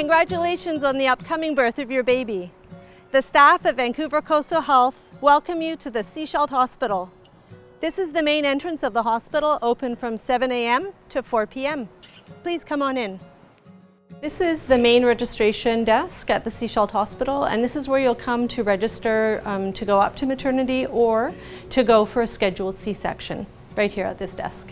Congratulations on the upcoming birth of your baby. The staff at Vancouver Coastal Health welcome you to the Sechelt Hospital. This is the main entrance of the hospital, open from 7 a.m. to 4 p.m. Please come on in. This is the main registration desk at the Sechelt Hospital and this is where you'll come to register um, to go up to maternity or to go for a scheduled C-section right here at this desk.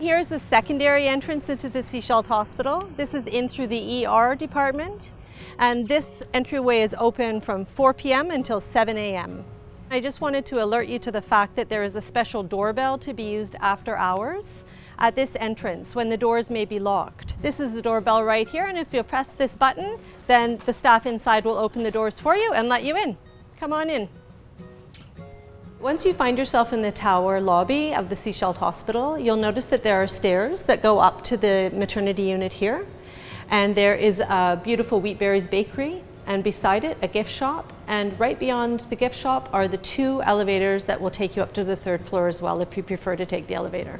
Here's the secondary entrance into the Sechelt Hospital. This is in through the ER department and this entryway is open from 4 p.m. until 7 a.m. I just wanted to alert you to the fact that there is a special doorbell to be used after hours at this entrance when the doors may be locked. This is the doorbell right here and if you press this button then the staff inside will open the doors for you and let you in. Come on in. Once you find yourself in the tower lobby of the Sechelt Hospital, you'll notice that there are stairs that go up to the maternity unit here. And there is a beautiful Wheatberries bakery and beside it a gift shop and right beyond the gift shop are the two elevators that will take you up to the third floor as well if you prefer to take the elevator.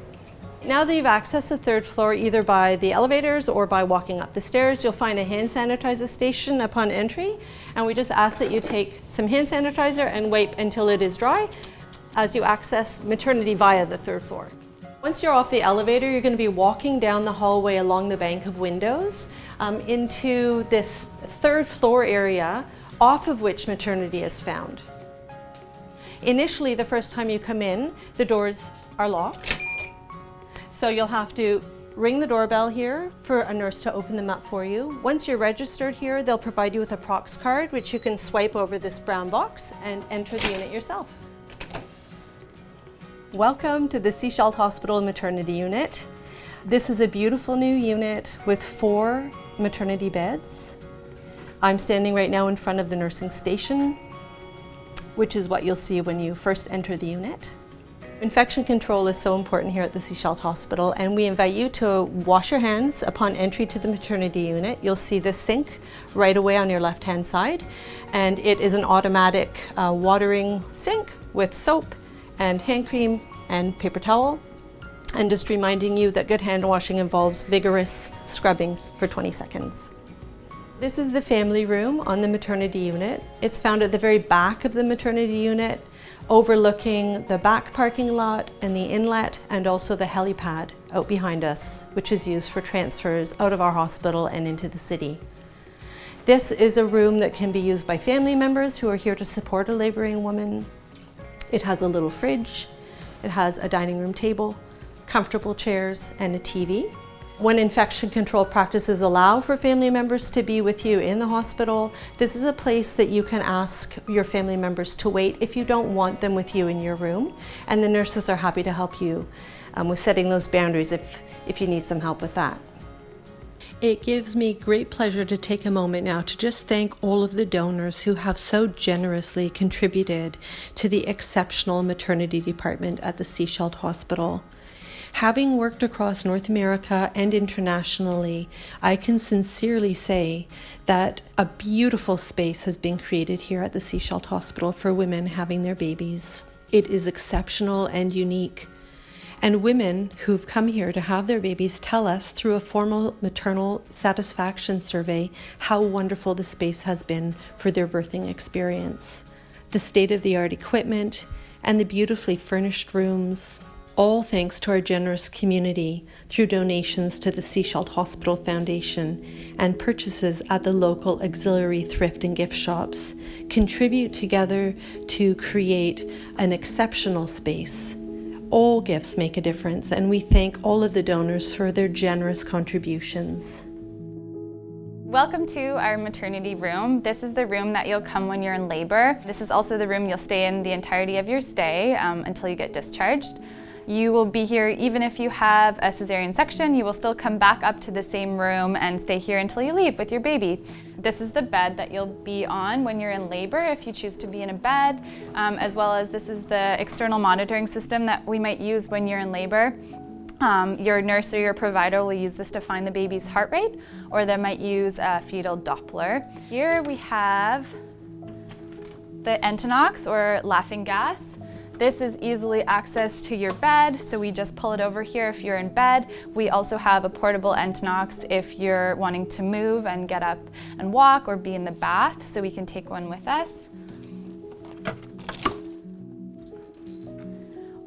Now that you've accessed the third floor either by the elevators or by walking up the stairs, you'll find a hand sanitizer station upon entry and we just ask that you take some hand sanitizer and wipe until it is dry as you access maternity via the third floor. Once you're off the elevator, you're going to be walking down the hallway along the bank of windows um, into this third floor area off of which maternity is found. Initially, the first time you come in, the doors are locked so you'll have to ring the doorbell here for a nurse to open them up for you. Once you're registered here, they'll provide you with a Prox card, which you can swipe over this brown box and enter the unit yourself. Welcome to the Sechelt Hospital Maternity Unit. This is a beautiful new unit with four maternity beds. I'm standing right now in front of the nursing station, which is what you'll see when you first enter the unit. Infection control is so important here at the Sechelt Hospital and we invite you to wash your hands upon entry to the maternity unit. You'll see the sink right away on your left hand side and it is an automatic uh, watering sink with soap and hand cream and paper towel and just reminding you that good hand washing involves vigorous scrubbing for 20 seconds. This is the family room on the maternity unit. It's found at the very back of the maternity unit overlooking the back parking lot and the inlet and also the helipad out behind us, which is used for transfers out of our hospital and into the city. This is a room that can be used by family members who are here to support a laboring woman. It has a little fridge, it has a dining room table, comfortable chairs, and a TV. When infection control practices allow for family members to be with you in the hospital, this is a place that you can ask your family members to wait if you don't want them with you in your room. And the nurses are happy to help you um, with setting those boundaries if, if you need some help with that. It gives me great pleasure to take a moment now to just thank all of the donors who have so generously contributed to the exceptional maternity department at the Sechelt Hospital. Having worked across North America and internationally, I can sincerely say that a beautiful space has been created here at the Sechelt Hospital for women having their babies. It is exceptional and unique. And women who've come here to have their babies tell us through a formal maternal satisfaction survey how wonderful the space has been for their birthing experience. The state of the art equipment and the beautifully furnished rooms, all thanks to our generous community through donations to the Sechelt Hospital Foundation and purchases at the local auxiliary thrift and gift shops, contribute together to create an exceptional space. All gifts make a difference, and we thank all of the donors for their generous contributions. Welcome to our maternity room. This is the room that you'll come when you're in labor. This is also the room you'll stay in the entirety of your stay um, until you get discharged. You will be here even if you have a cesarean section, you will still come back up to the same room and stay here until you leave with your baby. This is the bed that you'll be on when you're in labor if you choose to be in a bed, um, as well as this is the external monitoring system that we might use when you're in labor. Um, your nurse or your provider will use this to find the baby's heart rate, or they might use a fetal Doppler. Here we have the Entonox or laughing gas. This is easily access to your bed, so we just pull it over here if you're in bed. We also have a portable Entonox if you're wanting to move and get up and walk or be in the bath, so we can take one with us.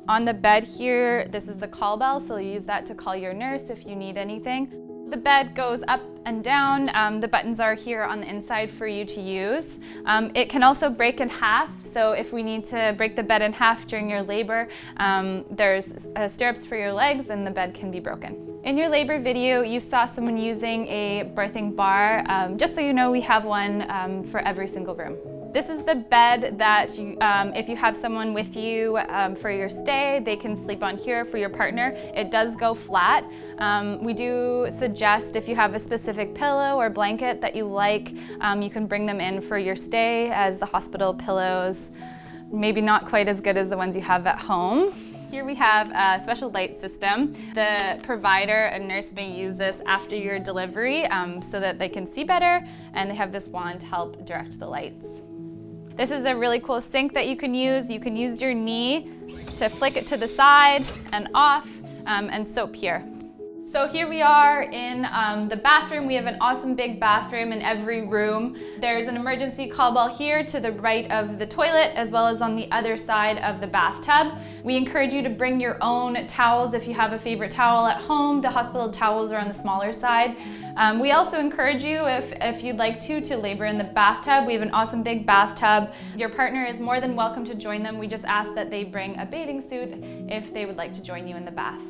On the bed here, this is the call bell, so use that to call your nurse if you need anything. The bed goes up and down. Um, the buttons are here on the inside for you to use. Um, it can also break in half, so if we need to break the bed in half during your labor, um, there's uh, stirrups for your legs and the bed can be broken. In your labor video, you saw someone using a birthing bar. Um, just so you know, we have one um, for every single room. This is the bed that you, um, if you have someone with you um, for your stay, they can sleep on here for your partner. It does go flat. Um, we do suggest if you have a specific pillow or blanket that you like, um, you can bring them in for your stay as the hospital pillows, maybe not quite as good as the ones you have at home. Here we have a special light system. The provider and nurse may use this after your delivery um, so that they can see better and they have this wand to help direct the lights. This is a really cool sink that you can use. You can use your knee to flick it to the side and off um, and soap here. So here we are in um, the bathroom. We have an awesome big bathroom in every room. There's an emergency call bell here to the right of the toilet as well as on the other side of the bathtub. We encourage you to bring your own towels if you have a favorite towel at home. The hospital towels are on the smaller side. Um, we also encourage you, if, if you'd like to, to labor in the bathtub. We have an awesome big bathtub. Your partner is more than welcome to join them. We just ask that they bring a bathing suit if they would like to join you in the bath.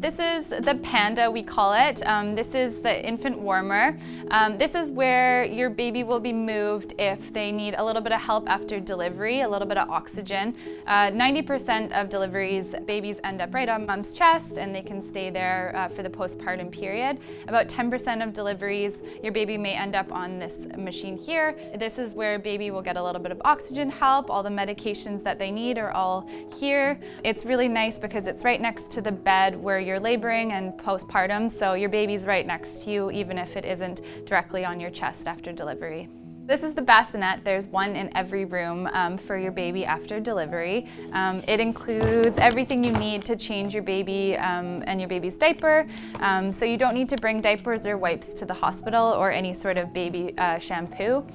This is the Panda, we call it. Um, this is the infant warmer. Um, this is where your baby will be moved if they need a little bit of help after delivery, a little bit of oxygen. 90% uh, of deliveries, babies end up right on mom's chest and they can stay there uh, for the postpartum period. About 10% of deliveries, your baby may end up on this machine here. This is where baby will get a little bit of oxygen help. All the medications that they need are all here. It's really nice because it's right next to the bed where you're laboring and postpartum, so your baby's right next to you even if it isn't directly on your chest after delivery. This is the bassinet. There's one in every room um, for your baby after delivery. Um, it includes everything you need to change your baby um, and your baby's diaper. Um, so you don't need to bring diapers or wipes to the hospital or any sort of baby uh, shampoo.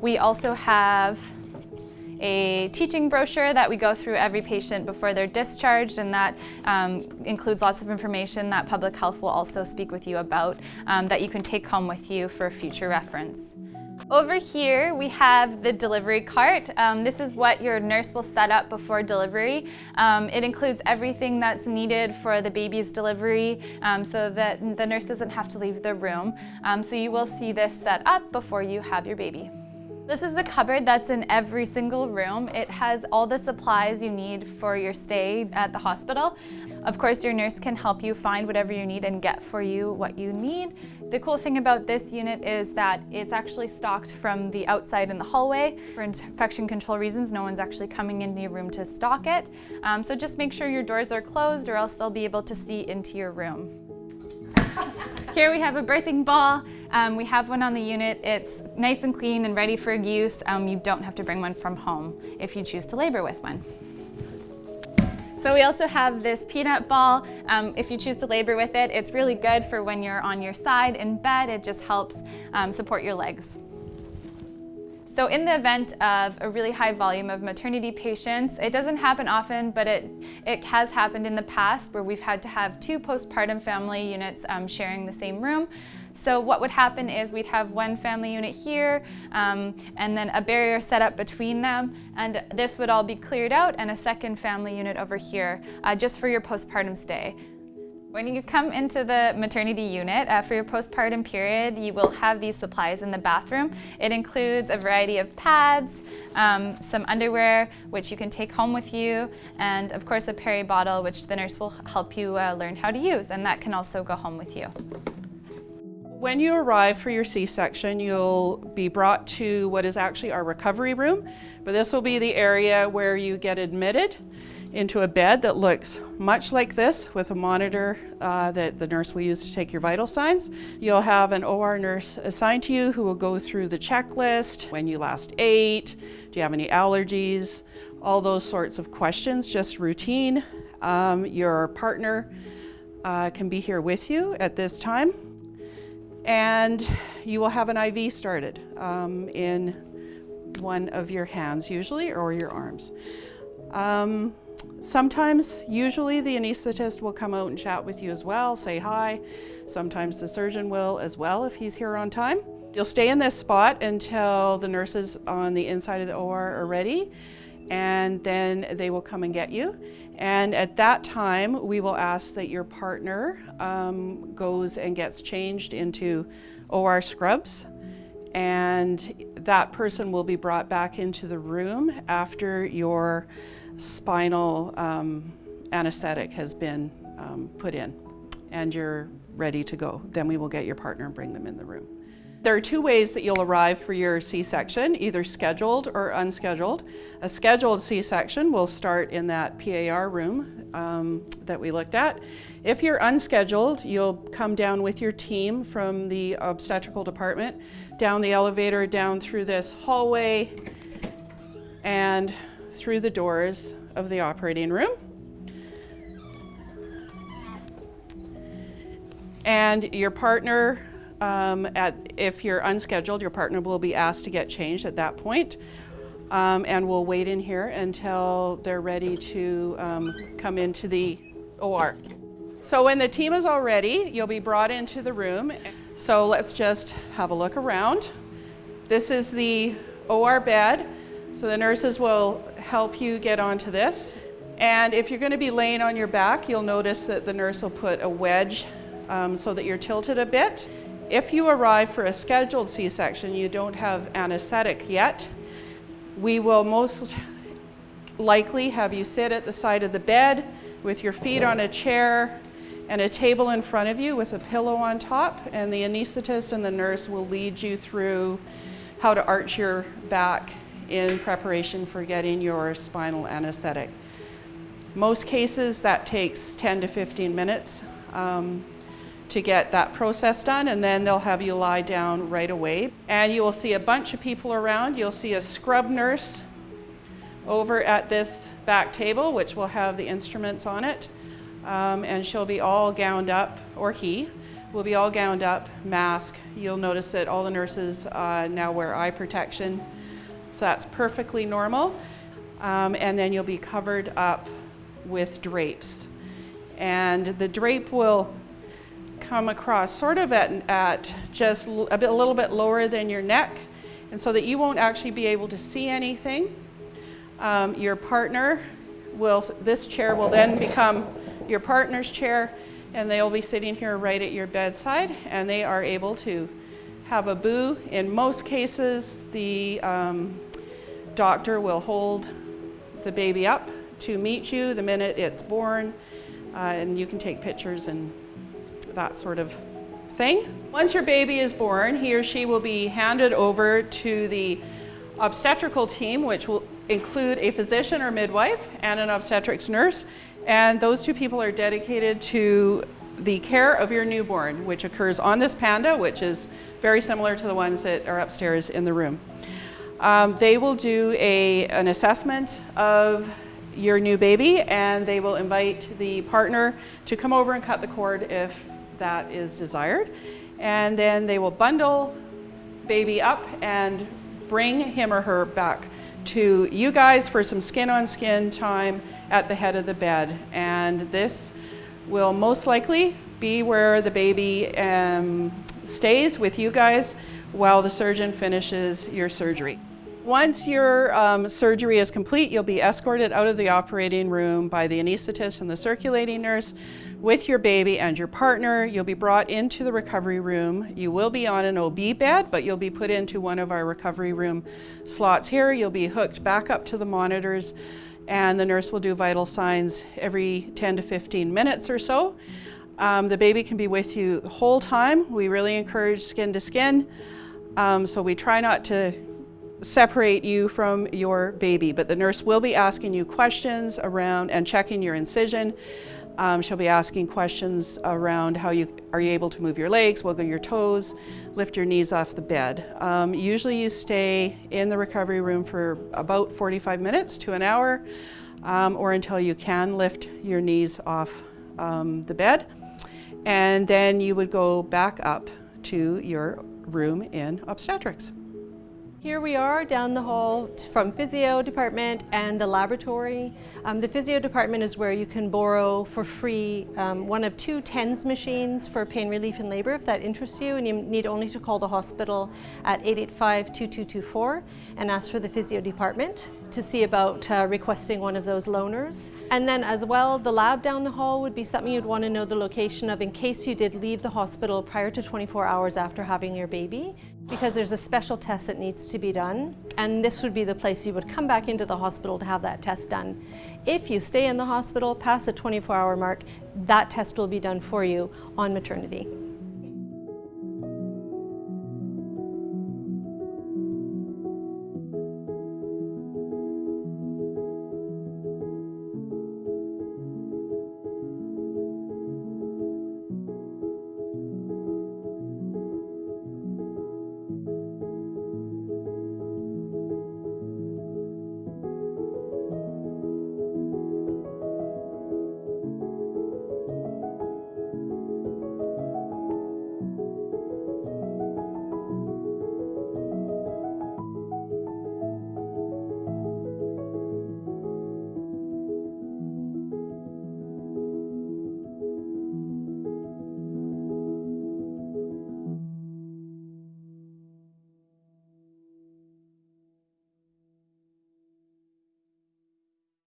We also have a teaching brochure that we go through every patient before they're discharged and that um, includes lots of information that public health will also speak with you about um, that you can take home with you for future reference. Over here, we have the delivery cart. Um, this is what your nurse will set up before delivery. Um, it includes everything that's needed for the baby's delivery um, so that the nurse doesn't have to leave the room. Um, so you will see this set up before you have your baby. This is the cupboard that's in every single room. It has all the supplies you need for your stay at the hospital. Of course, your nurse can help you find whatever you need and get for you what you need. The cool thing about this unit is that it's actually stocked from the outside in the hallway. For infection control reasons, no one's actually coming into your room to stock it. Um, so just make sure your doors are closed or else they'll be able to see into your room. Here we have a birthing ball. Um, we have one on the unit. It's nice and clean and ready for use. Um, you don't have to bring one from home if you choose to labor with one. So we also have this peanut ball. Um, if you choose to labor with it, it's really good for when you're on your side in bed. It just helps um, support your legs. So in the event of a really high volume of maternity patients, it doesn't happen often, but it, it has happened in the past where we've had to have two postpartum family units um, sharing the same room. So what would happen is we'd have one family unit here um, and then a barrier set up between them and this would all be cleared out and a second family unit over here uh, just for your postpartum stay. When you come into the maternity unit uh, for your postpartum period, you will have these supplies in the bathroom. It includes a variety of pads, um, some underwear, which you can take home with you, and of course a peri bottle, which the nurse will help you uh, learn how to use, and that can also go home with you. When you arrive for your C-section, you'll be brought to what is actually our recovery room, but this will be the area where you get admitted into a bed that looks much like this with a monitor uh, that the nurse will use to take your vital signs. You'll have an OR nurse assigned to you who will go through the checklist, when you last ate, do you have any allergies, all those sorts of questions, just routine. Um, your partner uh, can be here with you at this time. And you will have an IV started um, in one of your hands usually or your arms. Um, sometimes, usually the anesthetist will come out and chat with you as well, say hi. Sometimes the surgeon will as well if he's here on time. You'll stay in this spot until the nurses on the inside of the OR are ready and then they will come and get you. And at that time, we will ask that your partner um, goes and gets changed into OR scrubs. And that person will be brought back into the room after your spinal um, anesthetic has been um, put in and you're ready to go. Then we will get your partner and bring them in the room. There are two ways that you'll arrive for your C-section, either scheduled or unscheduled. A scheduled C-section will start in that PAR room um, that we looked at. If you're unscheduled, you'll come down with your team from the obstetrical department, down the elevator, down through this hallway, and through the doors of the operating room. And your partner um, at, if you're unscheduled, your partner will be asked to get changed at that point. Um, and we'll wait in here until they're ready to um, come into the OR. So when the team is all ready, you'll be brought into the room. So let's just have a look around. This is the OR bed. So the nurses will help you get onto this. And if you're going to be laying on your back, you'll notice that the nurse will put a wedge um, so that you're tilted a bit. If you arrive for a scheduled C-section, you don't have anesthetic yet, we will most likely have you sit at the side of the bed with your feet on a chair and a table in front of you with a pillow on top and the anesthetist and the nurse will lead you through how to arch your back in preparation for getting your spinal anesthetic. Most cases that takes 10 to 15 minutes. Um, to get that process done and then they'll have you lie down right away. And you will see a bunch of people around. You'll see a scrub nurse over at this back table, which will have the instruments on it. Um, and she'll be all gowned up, or he will be all gowned up, mask. You'll notice that all the nurses uh, now wear eye protection. So that's perfectly normal. Um, and then you'll be covered up with drapes. And the drape will come across sort of at, at just a, bit, a little bit lower than your neck and so that you won't actually be able to see anything. Um, your partner will, this chair will then become your partner's chair and they'll be sitting here right at your bedside and they are able to have a boo. In most cases, the um, doctor will hold the baby up to meet you the minute it's born uh, and you can take pictures and that sort of thing. Once your baby is born, he or she will be handed over to the obstetrical team, which will include a physician or midwife and an obstetrics nurse. And those two people are dedicated to the care of your newborn, which occurs on this panda, which is very similar to the ones that are upstairs in the room. Um, they will do a, an assessment of your new baby and they will invite the partner to come over and cut the cord if that is desired. And then they will bundle baby up and bring him or her back to you guys for some skin on skin time at the head of the bed. And this will most likely be where the baby um, stays with you guys while the surgeon finishes your surgery. Once your um, surgery is complete, you'll be escorted out of the operating room by the anesthetist and the circulating nurse with your baby and your partner. You'll be brought into the recovery room. You will be on an OB bed, but you'll be put into one of our recovery room slots here. You'll be hooked back up to the monitors and the nurse will do vital signs every 10 to 15 minutes or so. Um, the baby can be with you the whole time. We really encourage skin to skin. Um, so we try not to separate you from your baby, but the nurse will be asking you questions around and checking your incision. Um, she'll be asking questions around how you are you able to move your legs, wiggle your toes, lift your knees off the bed. Um, usually you stay in the recovery room for about 45 minutes to an hour um, or until you can lift your knees off um, the bed. And then you would go back up to your room in obstetrics. Here we are down the hall from physio department and the laboratory. Um, the physio department is where you can borrow for free um, one of two TENS machines for pain relief in labor if that interests you and you need only to call the hospital at 885-2224 and ask for the physio department to see about uh, requesting one of those loaners. And then as well, the lab down the hall would be something you'd want to know the location of in case you did leave the hospital prior to 24 hours after having your baby because there's a special test that needs to be done and this would be the place you would come back into the hospital to have that test done. If you stay in the hospital past the 24 hour mark, that test will be done for you on maternity.